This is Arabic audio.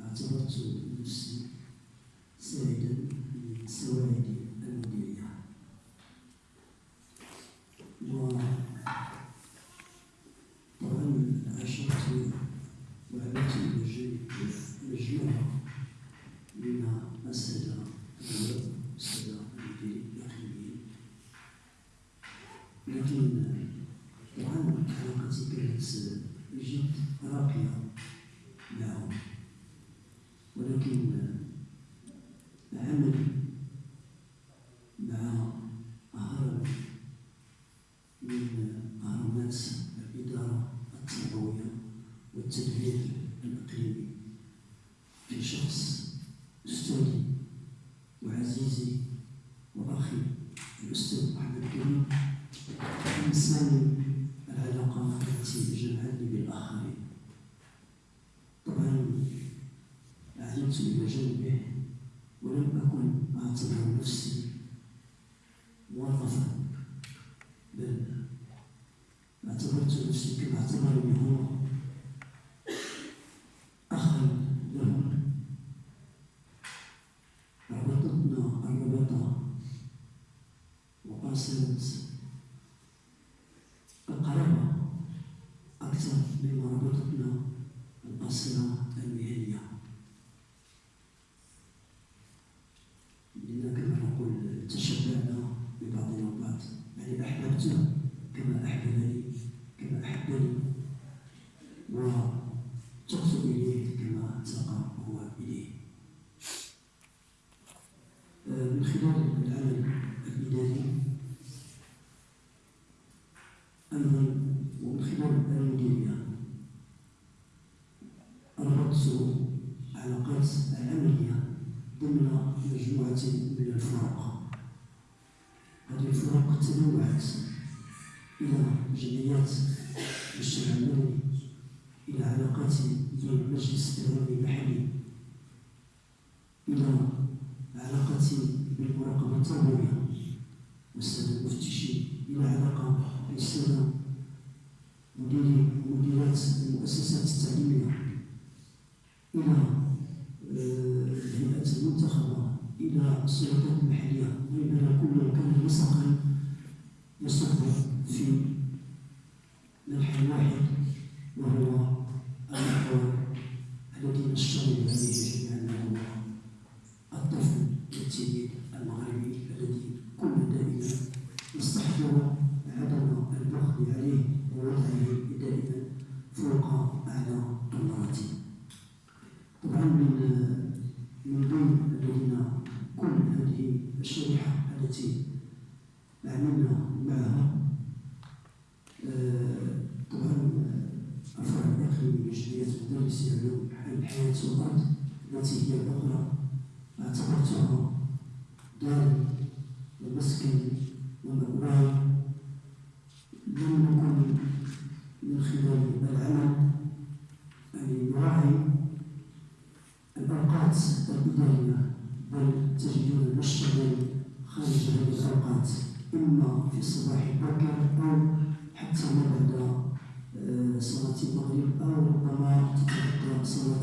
اعتبرت نفسي سعيدا من المديرية وطبعا مجموعة من لكن طبعا علاقتي كانت راقية. ولكن عملي مع هرم من هرمات الإدارة التربوية والتدبير الإقليمي. في شخص أستاذي وعزيزي وأخي الأستاذ محمد كريم إنسان العلاقة التي جمعتني بالآخرين طبعا عدلت إلى جانبه ولم أكن أعتبر نفسي موظفا بل اعتبرت نفسي كما اعتبرني هو أخا له ربطتنا الرباطة وقاسمت القرابة أكثر مما ربطتنا القصيرة المهنية. لأن كما نقول تشبعنا ببعضنا البعض يعني أحببته كما أحببني كما أحبني. وتقت إليه كما تقى هو إليه. آه، من خلال العمل أيضا ومن خلال المديرية ربطت علاقات العملية ضمن مجموعة من الفرق هذه الفرق تنوعت إلى جمعيات المجتمع المدني إلى علاقات بين المجلس الإداري المحلي إلى علاقات بالمراقبة التربوية والسادة المفتشين إلى علاقة بالسادة مديري مديرات المؤسسات التعليمية. إلى الهيئات المنتخبة إلى السلطات المحلية. بيننا كل كان نسقا يصب التي عملنا معها آه، طبعا الفرع الإقليمي لجمعية مدرسي علوم الحياة والأرض التي هي الأخرى. اعتبرتها داري ومسكني ومأواي لم نكن من خلال العمل. أن نراعي الأوقات الإدارية بل تجدون نشتغل خارج هذه الأوقات إما في الصباح الباكر أو حتى ما بعد آه، صلاة المغرب أو ربما تتغطى صلاة